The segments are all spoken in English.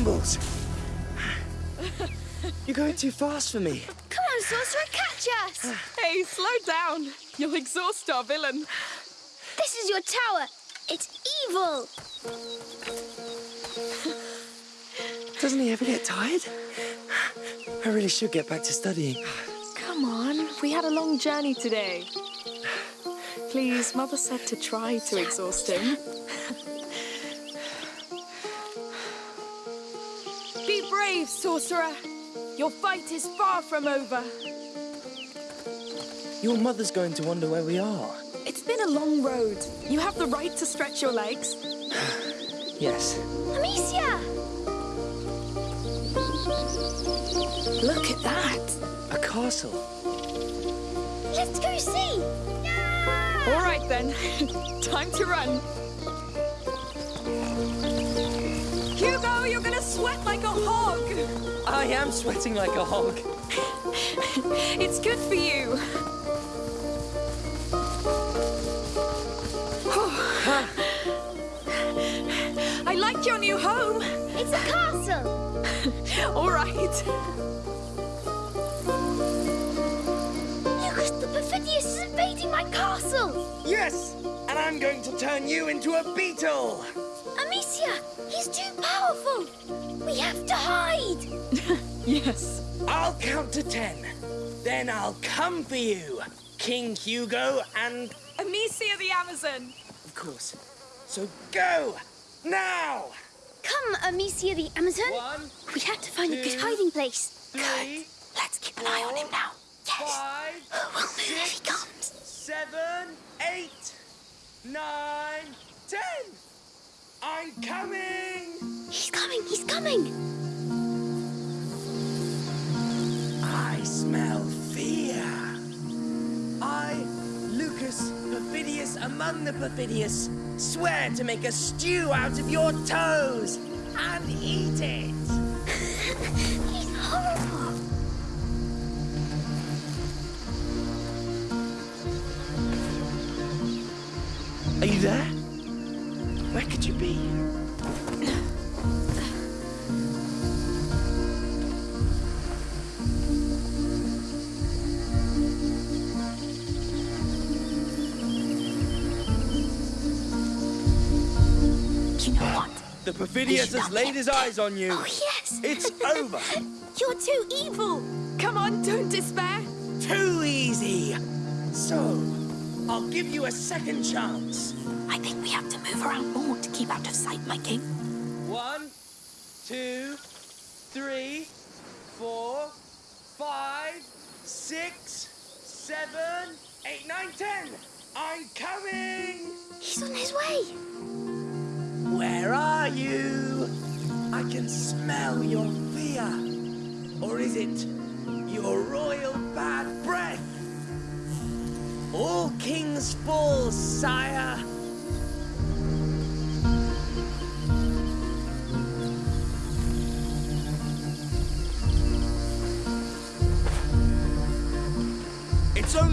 Ha! Bloody brambles! You're going too fast for me. Come on, Sorcerer, catch us! Hey, slow down. You'll exhaust our villain. This is your tower. It's evil. Doesn't he ever get tired? I really should get back to studying. Come on, we had a long journey today. Please, Mother said to try to exhaust him. Brave, sorcerer. Your fight is far from over. Your mother's going to wonder where we are. It's been a long road. You have the right to stretch your legs. Yes. Amicia! Look at that. A castle. Let's go see! All right then, time to run. Sweat like a hog. I am sweating like a hog. It's good for you. I like your new home. It's a castle! All right. Lucas the Perfidious is invading my castle! Yes! And I'm going to turn you into a beetle! Amicia, he's too powerful! We have to hide! Yes. I'll count to ten. Then I'll come for you, King Hugo, and Amicia the Amazon. of course. So go! Now! Come, Amicia the Amazon! One, We have to find a good hiding place. three, Let's keep an eye on him now. Yes! five, oh, We'll move if he comes. seven, eight, nine, ten! I'm coming! He's coming, he's coming! I smell fear. I, Lucas, perfidious among the perfidious, swear to make a stew out of your toes and eat it. He's horrible! Are you there? Where could you be? You know what? The perfidious has laid his eyes on you. Oh, yes! It's over. You're too evil! Come on, don't despair. Too easy. So, I'll give you a second chance. I think we have to move around more to keep out of sight, my king. One, two, three, four, five, six, seven, eight, nine, ten. I'm coming. He's on his way! Where are you? I can smell your fear. Or is it your royal bad breath? All kings fall, sire.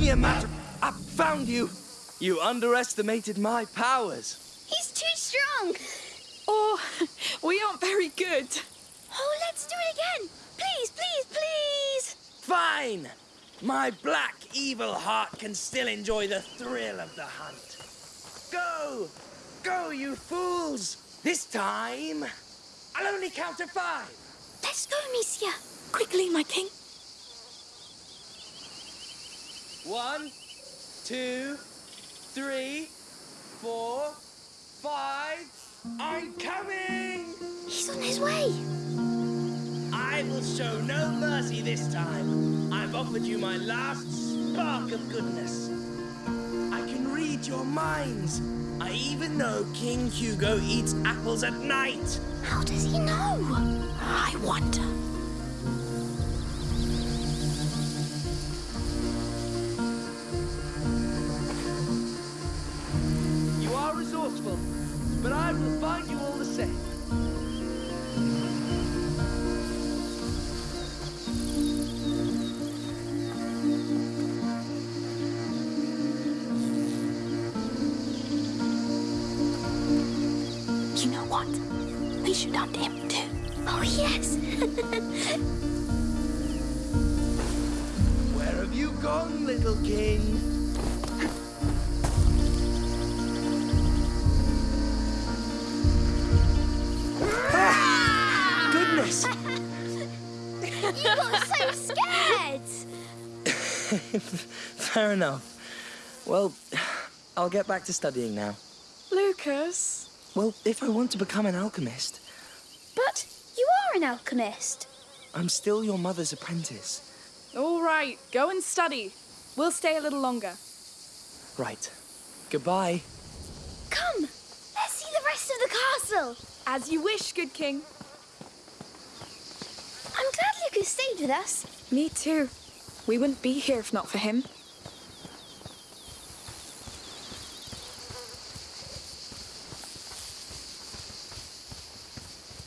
Only a matter. I found you. You underestimated my powers. He's too strong! Oh, we aren't very good. Oh, let's do it again! Please, please, please! Fine! My black evil heart can still enjoy the thrill of the hunt. Go! Go, you fools! This time, I'll only count to five. Let's go, Amicia! Quickly, my king. One, two, three, four, five. I'm coming! He's on his way! I will show no mercy this time. I've offered you my last spark of goodness. I can read your minds. I even know King Hugo eats apples at night. How does he know? You know what? We should hunt him too. Oh, yes. Where have you gone, little king? Ah! Goodness! you got so scared. Fair enough. Well, I'll get back to studying now. Lucas? Well, if I want to become an alchemist, But you are an alchemist. I'm still your mother's apprentice. All right, go and study. We'll stay a little longer. Right. Goodbye. Come, let's see the rest of the castle. As you wish, good king. I'm glad Lucas stayed with us. Me too. We wouldn't be here if not for him.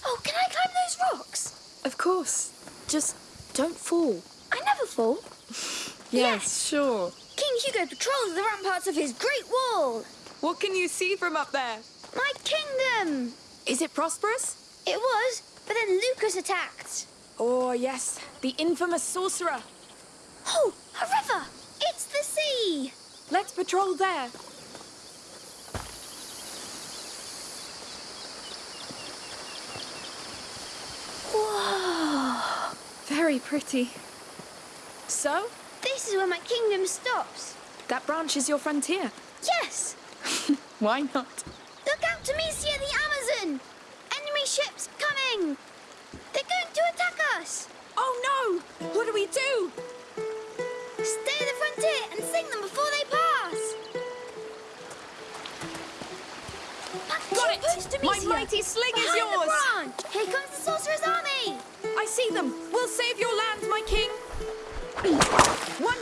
Oh, can I climb those rocks? Of course. Just don't fall. I never fall. Yes. sure. King Hugo patrols the ramparts of his great wall. What can you see from up there? My kingdom. Is it prosperous? It was, but then Lucas attacked. Oh, yes. The infamous sorcerer. Oh, a river. It's the sea. Let's patrol there. Whoa. Very pretty. So, This is where my kingdom stops. that branch is your frontier. Yes. Why not? Look out to Amicia the Amazon. Enemy ships coming. They're going to attack us. Oh no! What do we do? Stay at the frontier and sing them before they pass. Back Got it! post, My mighty sling is Behind the yours. branch. Here comes the sorcerer's army. I see them. We'll save your land, my king. One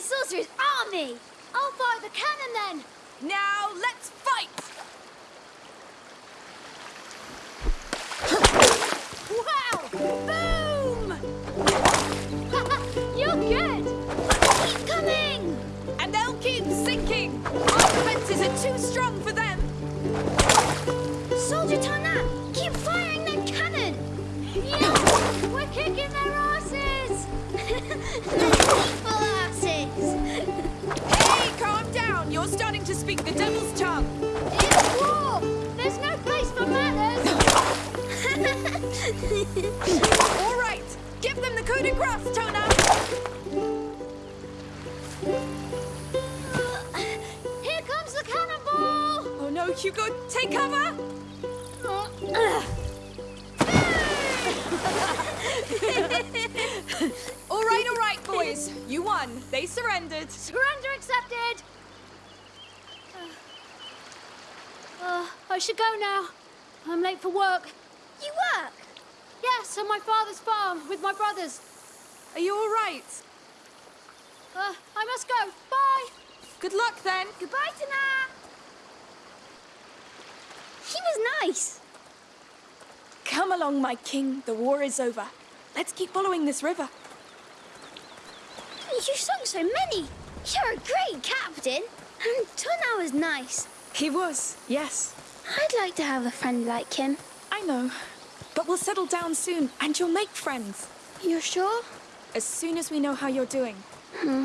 fighting sorcerer's army. I'll fire the cannon then. Now let's fight. Wow! Boom! You're good. Keep coming. And they'll keep sinking. Our defenses are too strong for them. Soldier Tona, keep firing that cannon. Yeah, we're kicking their asses. their evil asses. You're starting to speak the devil's tongue. It's war. There's no place for manners. All right. Give them the coup de grace, Tona. Here comes the cannonball. Oh no, Hugo, take cover. All right, all right, boys. You won. They surrendered. Surrender accepted. Uh, I should go now. I'm late for work. You work? Yes, on my father's farm with my brothers. Are you all right? Uh, I must go. Bye. Good luck then. Goodbye, Tana. He was nice. Come along, my king. The war is over. Let's keep following this river. You sung so many. You're a great captain. And Tuna was nice. He was, yes. I'd like to have a friend like him. I know. But we'll settle down soon, and you'll make friends. You're sure? As soon as we know how you're doing. Hmm.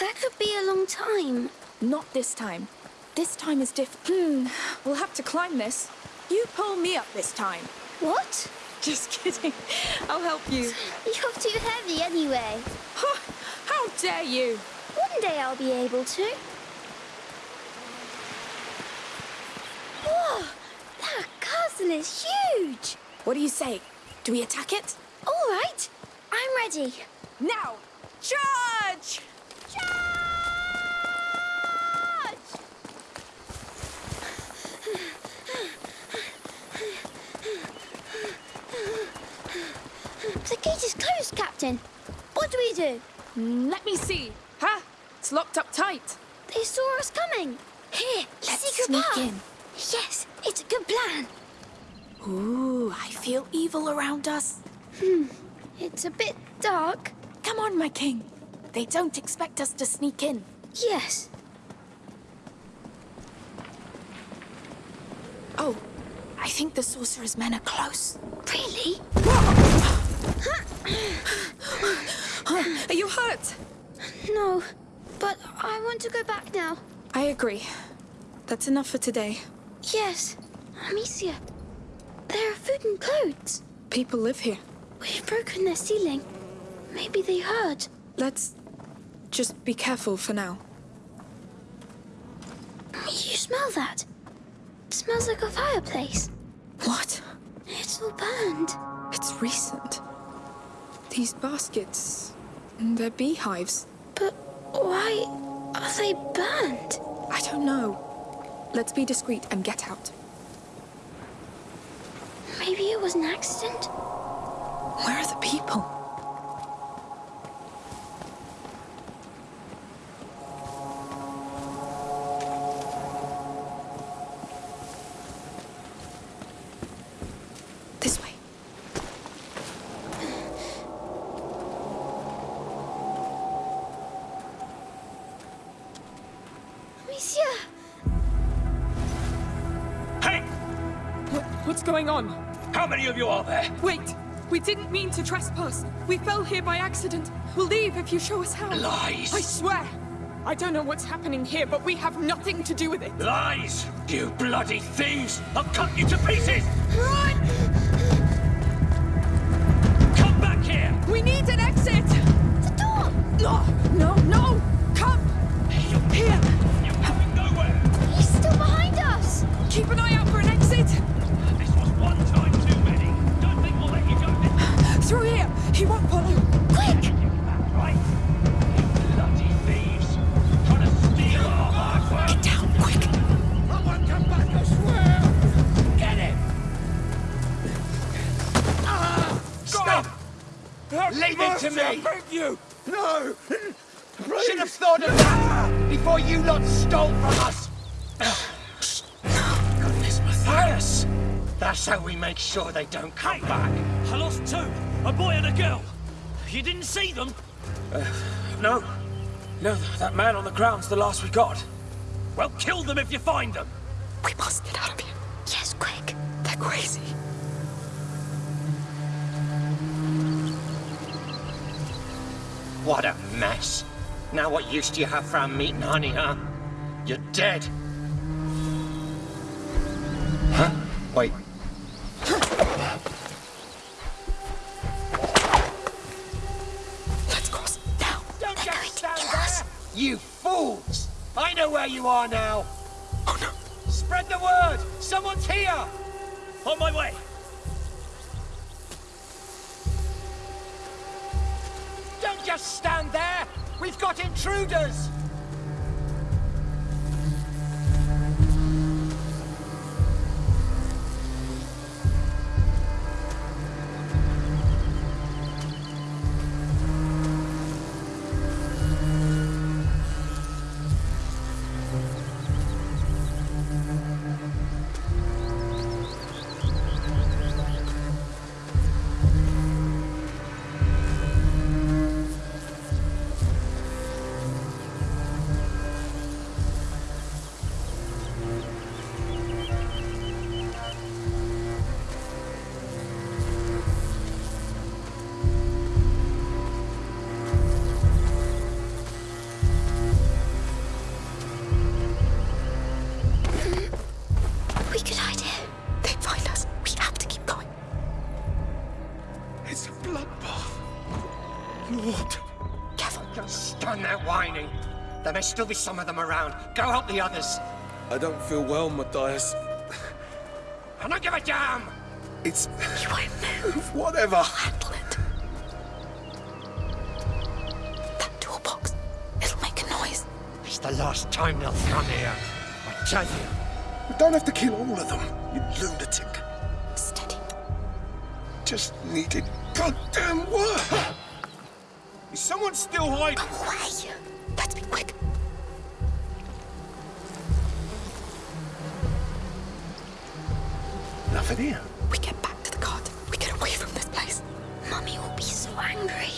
That could be a long time. Not this time. This time is different. Hmm. We'll have to climb this. You pull me up this time. What? Just kidding. I'll help you. You're too heavy anyway. Huh, How dare you? One day I'll be able to. Whoa! That castle is huge! What do you say? Do we attack it? All right, I'm ready. Now! Charge! Charge! The gate is closed, Captain. What do we do? Mm, Let me see. Huh? It's locked up tight. They saw us coming. Here, Let's sneak path. in. Yes, it's a good plan. Ooh, I feel evil around us. Hmm, it's a bit dark. Come on, my king. They don't expect us to sneak in. Yes. Oh, I think the sorcerer's men are close. Really? Are you hurt? No, but I want to go back now. I agree. That's enough for today. Yes, Amicia. There are food and clothes. People live here. We've broken their ceiling. Maybe they heard. Let's just be careful for now. You smell that? It smells like a fireplace. What? It's all burned. It's recent. These baskets, they're beehives. But why are they burned? I don't know. Let's be discreet and get out. Maybe it was an accident? Where are the people? Mean to trespass. We fell here by accident. We'll leave if you show us how. Lies! I swear! I don't know what's happening here, but we have nothing to do with it. Lies! You bloody thieves! I'll cut you to pieces! Run! Come back here! We need an exit! The door! No, no, no! Back, I swear! Get him! Stop! Leave it to me! you! No! Should have thought of that before you lot stole from us! Goodness, Matthias! That's how we make sure they don't come back. I lost two! A boy and a girl! You didn't see them? Uh, no. No, that man on the ground's the last we got. Well, kill them if you find them! We must get out of here. Yes, quick. They're crazy. What a mess. Now what use do you have for our meat and honey, huh? You're dead. Huh? Wait. You fools! I know where you are now! Oh no. Spread the word! Someone's here! On my way! Don't just stand there! We've got intruders! It's a bloodbath. Lord. Careful, Joseph. Stand there whining. There may still be some of them around. Go help the others. I don't feel well, Matthias. I don't give a damn! It's... You won't move. Whatever. I'll handle it. That toolbox. It'll make a noise. It's the last time they'll come here. I tell you. We don't have to kill all of them, you lunatic. Steady. Just needed goddamn work. Is someone still hiding? Go away. Let's be quick. Nothing here. We get back to the cart. We get away from this place. Mummy will be so angry.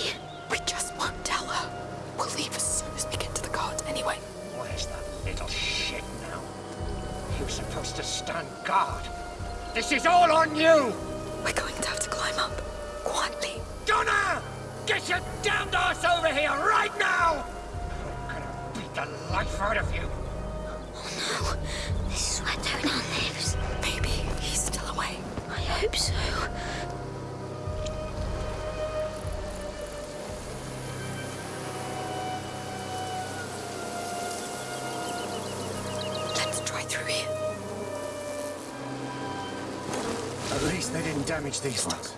We just won't tell her. We'll leave as soon as we get to the cart anyway. Where's that little shit now? He was supposed to stand guard. This is all on you! We're going to have to climb up. Quietly. Donna! Get your damned ass over here right now! I'm gonna beat the life out of you. Oh no, this is where Tonar lives. Maybe he's still away. I hope so. Let's try through here. At least they didn't damage these ones.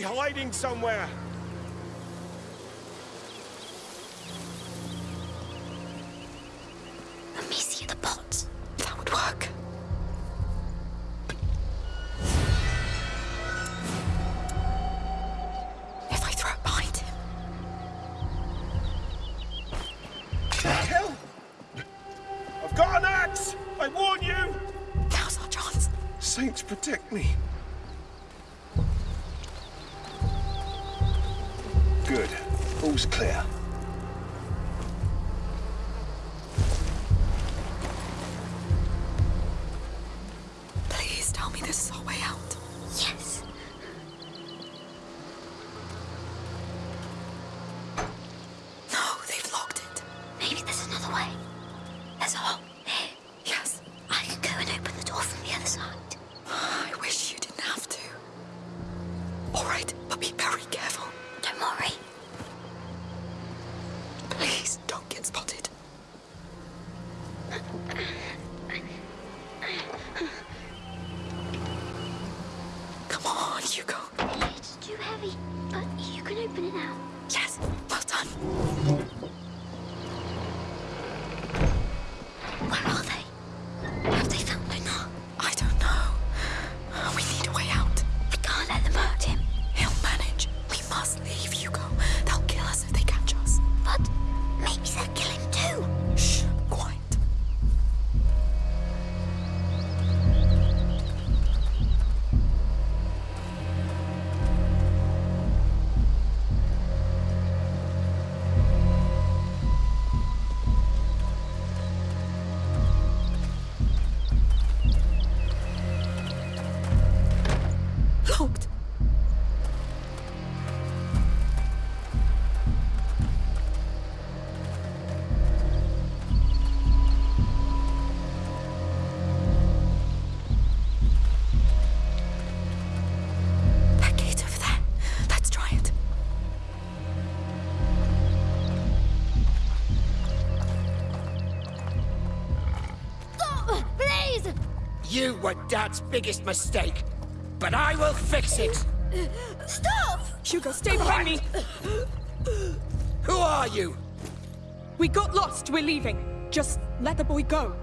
Probably hiding somewhere. Let me see the. You were Dad's biggest mistake, but I will fix it! Stop! Hugo, stay behind me! Who are you? We got lost, we're leaving. Just let the boy go.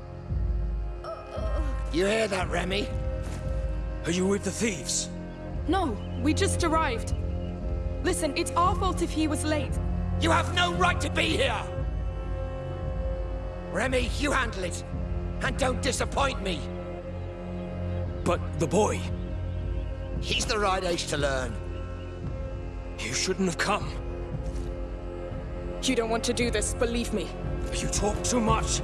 You hear that, Remy? Are you with the thieves? No, we just arrived. Listen, it's our fault if he was late. You have no right to be here! Remy, you handle it. And don't disappoint me. But the boy... He's the right age to learn. You shouldn't have come. You don't want to do this, believe me. You talk too much.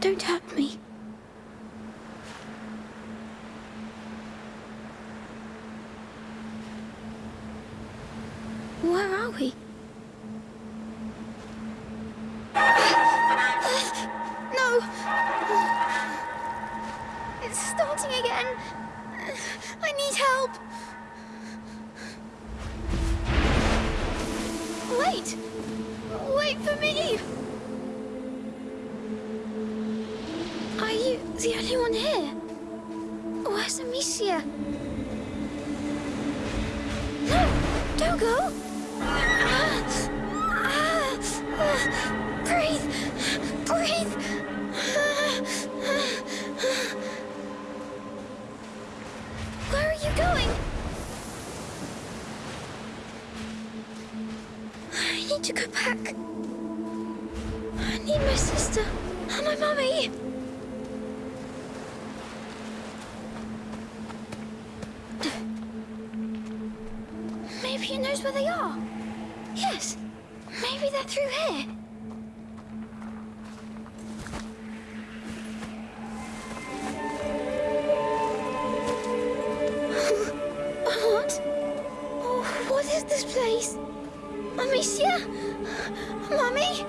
Don't hurt me. Where are we? No! It's starting again! I need help! back. I need my sister and my mummy. Maybe he knows where they are. Yes, maybe they're through here. Mommy?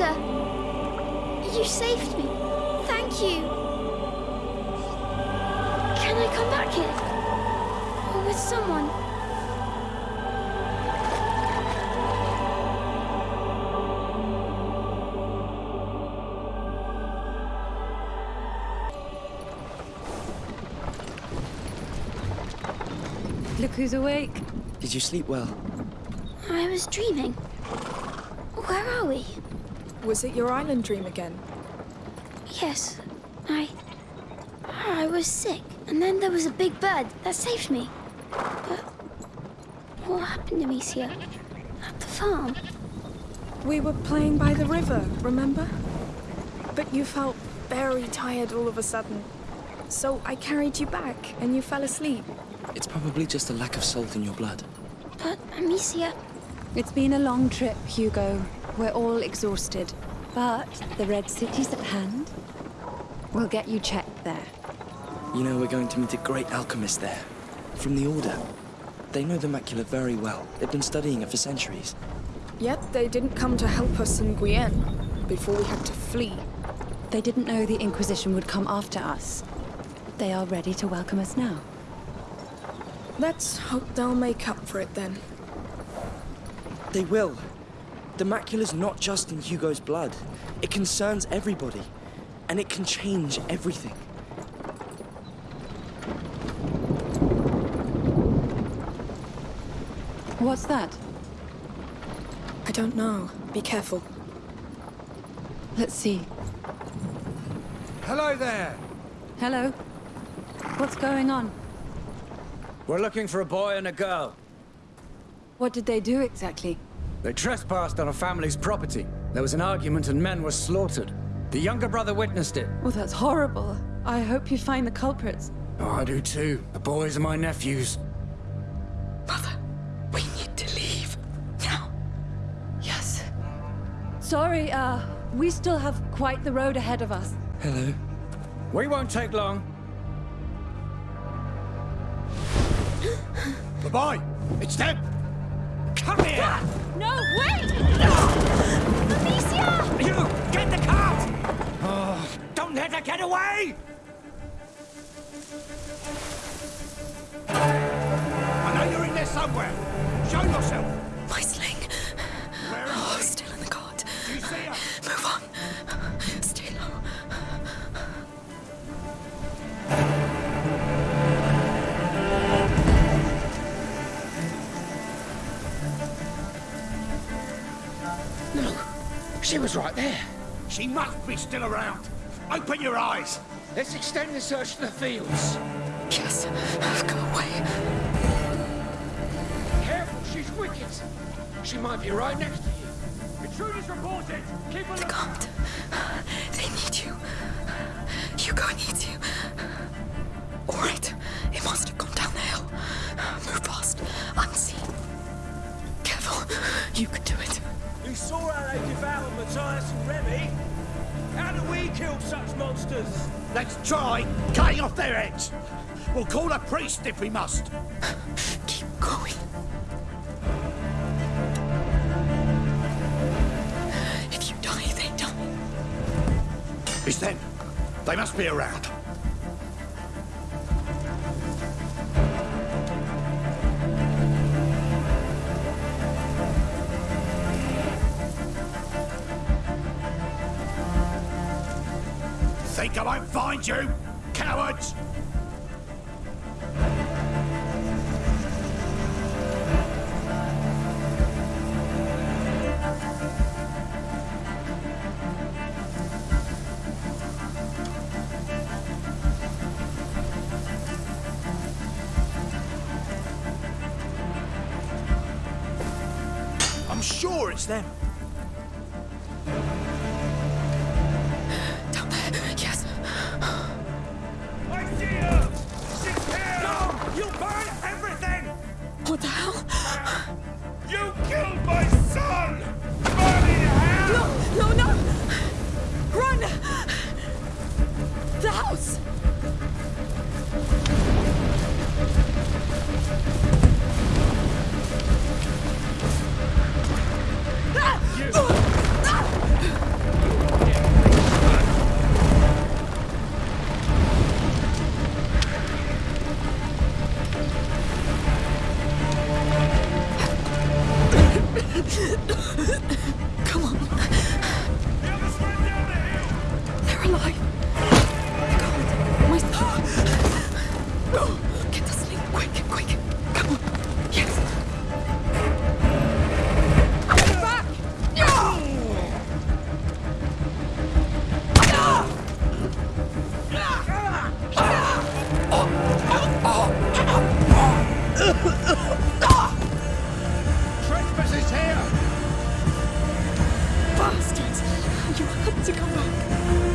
Uh, saved me. Thank you. Can I come back here? Or with someone? Look who's awake. Did you sleep well? I was dreaming. Where are we? Was it your island dream again? Yes, I. I was sick, and then there was a big bird that saved me. But what happened to Amicia? At the farm? We were playing by the river, remember? But you felt very tired all of a sudden. So I carried you back, and you fell asleep. It's probably just a lack of salt in your blood. But Amicia. It's been a long trip, Hugo. We're all exhausted. But the Red City's at hand. We'll get you checked there. You know, we're going to meet a great alchemist there. From the Order. They know the macula very well. They've been studying it for centuries. Yet they didn't come to help us in Guyenne before we had to flee. They didn't know the Inquisition would come after us. They are ready to welcome us now. Let's hope they'll make up for it then. They will. The macula's not just in Hugo's blood. It concerns everybody. And it can change everything. What's that? I don't know. Be careful. Let's see. Hello there. Hello? What's going on? We're looking for a boy and a girl. What did they do exactly? They trespassed on a family's property. There was an argument and men were slaughtered. The younger brother witnessed it. Oh, that's horrible. I hope you find the culprits. Oh, I do too. The boys are my nephews. Mother, we need to leave. Now. Yes. Sorry, uh, we still have quite the road ahead of us. Hello. We won't take long. the boy! It's them! Come here! Ah, no, wait! Amicia! You! Get the cart! Oh, don't let her get away! I know you're in there somewhere. Show yourself. She was right there. She must be still around. Open your eyes. Let's extend the search to the fields. Yes, go away. Careful, she's wicked. She might be right next to you. Intruders reported. Keep a The look. guard. They need you. Hugo needs you. All right, it must have gone down the hill. Move fast, unseen. Careful, you can How do we kill such monsters? Let's try cutting off their heads. We'll call a priest if we must. Keep going. If you die, they die. It's them. They must be around. You, bastards! You have to come back.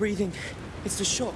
breathing. It's the shock.